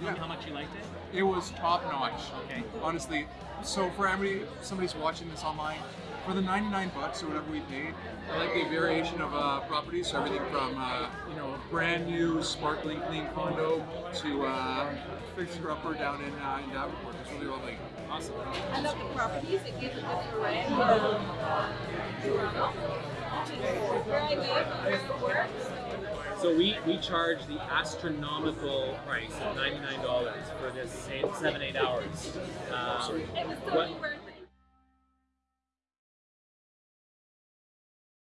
Tell me Yeah. how much you liked it. It was top notch. Okay. Honestly, so for everybody, somebody's watching this online, for the 99 bucks or whatever we paid, I like the variation of uh, properties. So everything from uh, you know a brand new, sparkling, clean condo to uh, fixer upper down in uh, in Davenport. It's really lovely. Awesome. I love the properties. It gives a good variety of where I live, where I work. So we, we charge the astronomical price of ninety nine dollars for this eight, seven eight hours. Um, What-